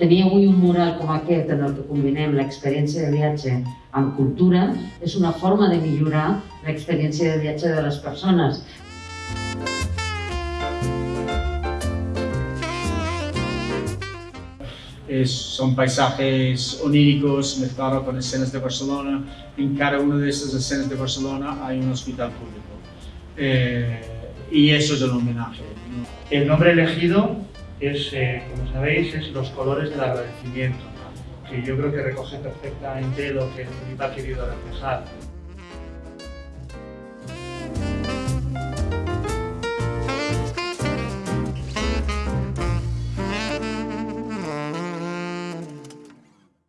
Tenir avui un mural com aquest en el que combinem l'experiència de viatge amb cultura és una forma de millorar l'experiència de viatge de les persones. Es, son paisajes oníricos mezclados con escenas de Barcelona. En cada una de esas escenas de Barcelona hay un hospital público. Eh, y eso es el homenaje. ¿no? El nombre elegido es, eh, como sabéis, es Los colores del agradecimiento, que yo creo que recoge perfectamente lo que el ha querido reflejar.